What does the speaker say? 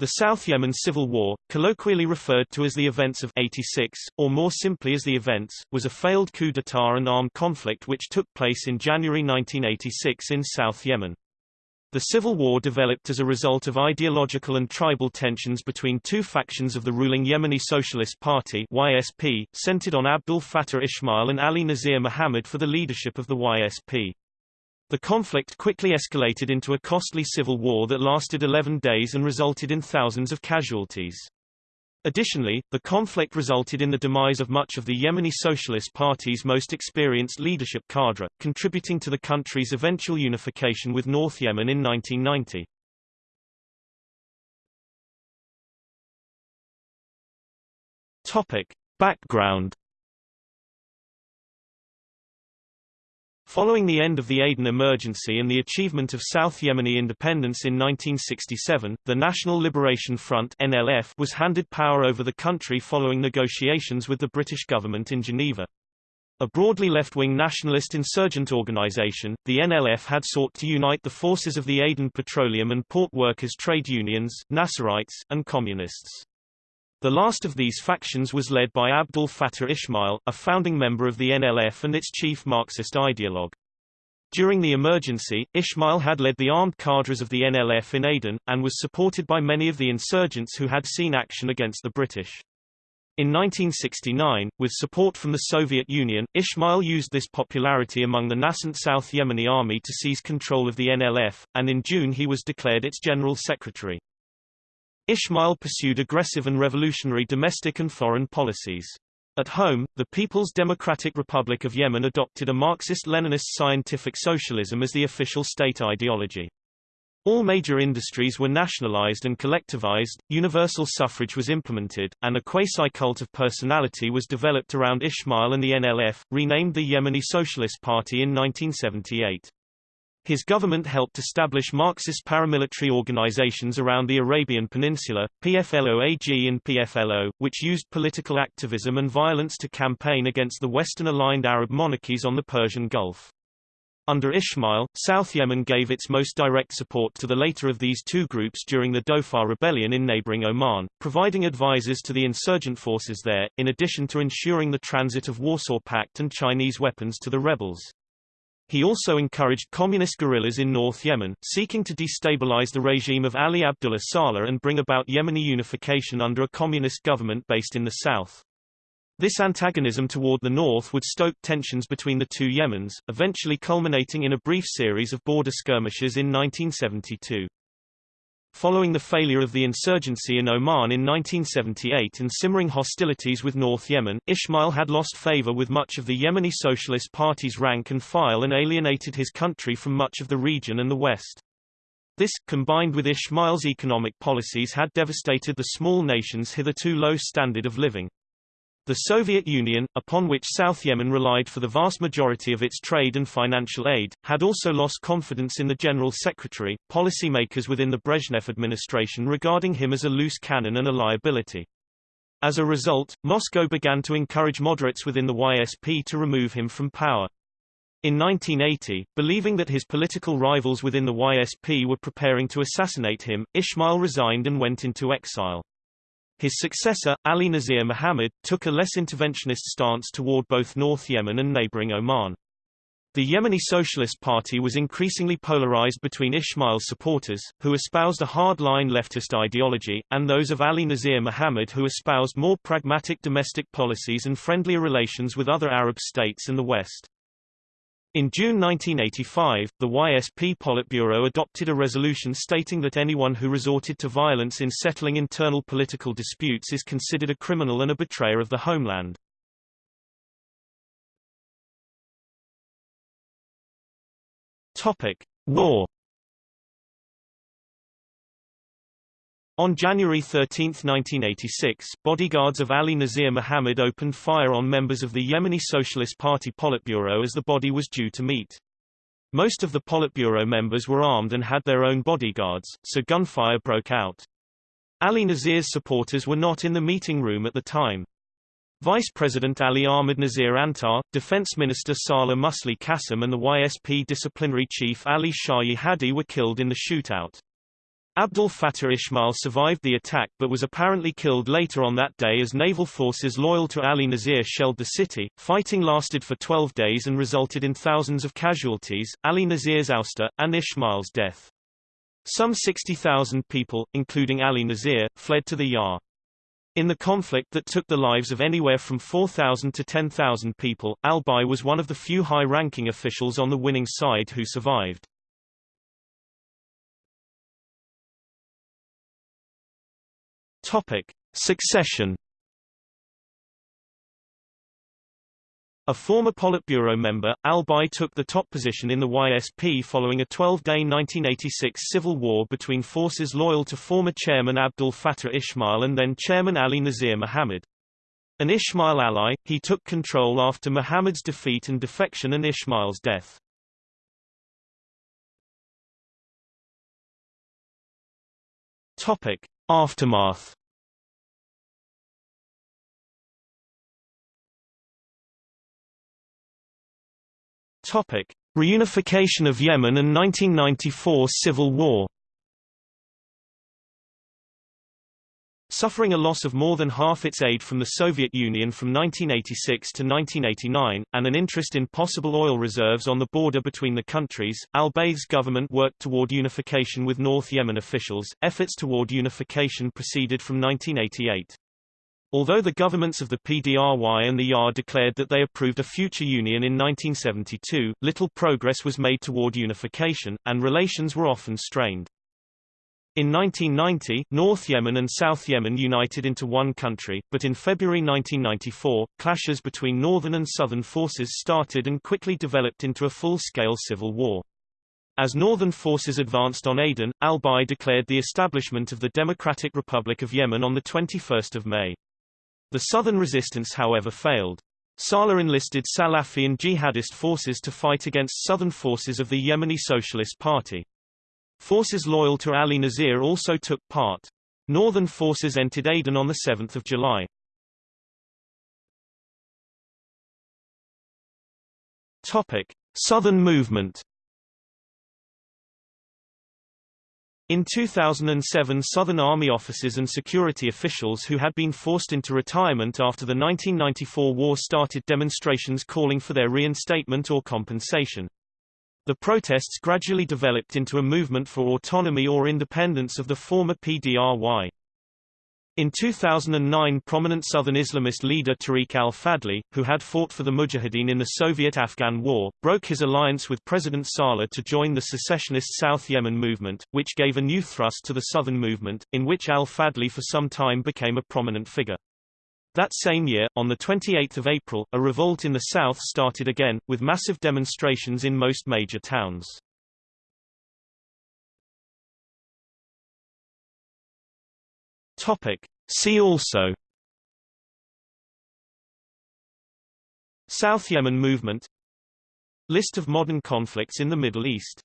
The South Yemen Civil War, colloquially referred to as the events of 86, or more simply as the events, was a failed coup d'état and armed conflict which took place in January 1986 in South Yemen. The civil war developed as a result of ideological and tribal tensions between two factions of the ruling Yemeni Socialist Party YSP, centered on Abdul Fattah Ismail and Ali Nazir Muhammad for the leadership of the YSP. The conflict quickly escalated into a costly civil war that lasted 11 days and resulted in thousands of casualties. Additionally, the conflict resulted in the demise of much of the Yemeni Socialist Party's most experienced leadership cadre, contributing to the country's eventual unification with North Yemen in 1990. Topic. Background Following the end of the Aden emergency and the achievement of South Yemeni independence in 1967, the National Liberation Front NLF was handed power over the country following negotiations with the British government in Geneva. A broadly left-wing nationalist insurgent organization, the NLF had sought to unite the forces of the Aden Petroleum and Port Workers trade unions, Nasserites, and Communists. The last of these factions was led by Abdul Fattah Ismail, a founding member of the NLF and its chief Marxist ideologue. During the emergency, Ismail had led the armed cadres of the NLF in Aden, and was supported by many of the insurgents who had seen action against the British. In 1969, with support from the Soviet Union, Ismail used this popularity among the nascent South Yemeni army to seize control of the NLF, and in June he was declared its general secretary. Ismail pursued aggressive and revolutionary domestic and foreign policies. At home, the People's Democratic Republic of Yemen adopted a Marxist-Leninist scientific socialism as the official state ideology. All major industries were nationalized and collectivized, universal suffrage was implemented, and a quasi-cult of personality was developed around Ismail and the NLF, renamed the Yemeni Socialist Party in 1978. His government helped establish Marxist paramilitary organizations around the Arabian Peninsula, PFLOAG and PFLO, which used political activism and violence to campaign against the Western-aligned Arab monarchies on the Persian Gulf. Under Ismail, South Yemen gave its most direct support to the later of these two groups during the Dhofar rebellion in neighboring Oman, providing advisors to the insurgent forces there, in addition to ensuring the transit of Warsaw Pact and Chinese weapons to the rebels. He also encouraged communist guerrillas in North Yemen, seeking to destabilize the regime of Ali Abdullah Saleh and bring about Yemeni unification under a communist government based in the south. This antagonism toward the north would stoke tensions between the two Yemens, eventually culminating in a brief series of border skirmishes in 1972. Following the failure of the insurgency in Oman in 1978 and simmering hostilities with North Yemen, Ismail had lost favor with much of the Yemeni Socialist Party's rank and file and alienated his country from much of the region and the West. This, combined with Ismail's economic policies had devastated the small nation's hitherto low standard of living. The Soviet Union, upon which South Yemen relied for the vast majority of its trade and financial aid, had also lost confidence in the General Secretary, policymakers within the Brezhnev administration regarding him as a loose cannon and a liability. As a result, Moscow began to encourage moderates within the YSP to remove him from power. In 1980, believing that his political rivals within the YSP were preparing to assassinate him, Ismail resigned and went into exile. His successor, Ali Nazir Muhammad, took a less interventionist stance toward both North Yemen and neighboring Oman. The Yemeni Socialist Party was increasingly polarized between Ismail's supporters, who espoused a hard-line leftist ideology, and those of Ali Nazir Muhammad who espoused more pragmatic domestic policies and friendlier relations with other Arab states and the West. In June 1985, the YSP Politburo adopted a resolution stating that anyone who resorted to violence in settling internal political disputes is considered a criminal and a betrayer of the homeland. Topic: War On January 13, 1986, bodyguards of Ali Nazir Mohammed opened fire on members of the Yemeni Socialist Party Politburo as the body was due to meet. Most of the Politburo members were armed and had their own bodyguards, so gunfire broke out. Ali Nazir's supporters were not in the meeting room at the time. Vice President Ali Ahmed Nazir Antar, Defense Minister Saleh Musli Qasim and the YSP disciplinary chief Ali Shah Hadi were killed in the shootout. Abdul Fattah Ismail survived the attack but was apparently killed later on that day as naval forces loyal to Ali Nazir shelled the city. Fighting lasted for 12 days and resulted in thousands of casualties, Ali Nazir's ouster, and Ismail's death. Some 60,000 people, including Ali Nazir, fled to the YAR. In the conflict that took the lives of anywhere from 4,000 to 10,000 people, al-Beidh was one of the few high-ranking officials on the winning side who survived. Topic: Succession. A former Politburo member, al-Beidh took the top position in the YSP following a 12-day 1986 civil war between forces loyal to former chairman Abdul Fattah Ismail and then chairman Ali Nazir Muhammad. An Ismail ally, he took control after Muhammad's defeat and defection and Ismail's death. Topic. Aftermath Topic: Reunification of Yemen and 1994 civil war. Suffering a loss of more than half its aid from the Soviet Union from 1986 to 1989, and an interest in possible oil reserves on the border between the countries, al-Beidh's government worked toward unification with North Yemen officials. Efforts toward unification proceeded from 1988. Although the governments of the PDRY and the YAR declared that they approved a future union in 1972, little progress was made toward unification, and relations were often strained. In 1990, North Yemen and South Yemen united into one country, but in February 1994, clashes between northern and southern forces started and quickly developed into a full-scale civil war. As northern forces advanced on Aden, al-Beidh declared the establishment of the Democratic Republic of Yemen on 21 May. The southern resistance however failed. Saleh enlisted Salafi and jihadist forces to fight against southern forces of the Yemeni Socialist Party. Forces loyal to Ali Nazir also took part. Northern forces entered Aden on 7 July. Topic. Southern movement In 2007 Southern Army officers and security officials who had been forced into retirement after the 1994 war started demonstrations calling for their reinstatement or compensation. The protests gradually developed into a movement for autonomy or independence of the former PDRY. In 2009 prominent Southern Islamist leader Tariq al-Fadli, who had fought for the Mujahideen in the Soviet-Afghan War, broke his alliance with President Saleh to join the secessionist South Yemen movement, which gave a new thrust to the Southern movement, in which al-Fadli for some time became a prominent figure. That same year, on 28 April, a revolt in the south started again, with massive demonstrations in most major towns. Topic. See also. South Yemen movement. List of modern conflicts in the Middle East